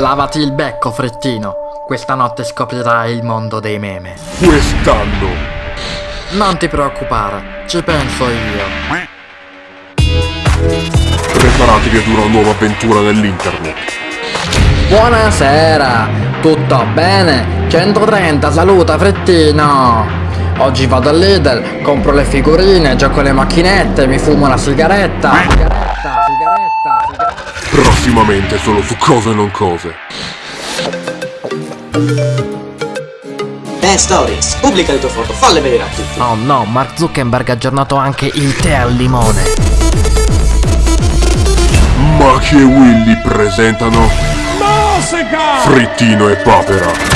Lavati il becco, Frittino. Questa notte scoprirai il mondo dei meme. Quest'anno. Non ti preoccupare, ci penso io. Preparatevi ad una nuova avventura nell'internet. Buonasera, tutto bene? 130, saluta Frittino. Oggi vado al Lidl, compro le figurine, gioco alle macchinette, mi fumo una sigaretta, Prossimamente solo su cose non cose. Ben Stories, pubblica le tue foto, falle vedere a tutti. Oh no, Mark Zuckerberg ha aggiornato anche il tè al limone. Maki e Willy presentano Frittino e Papera.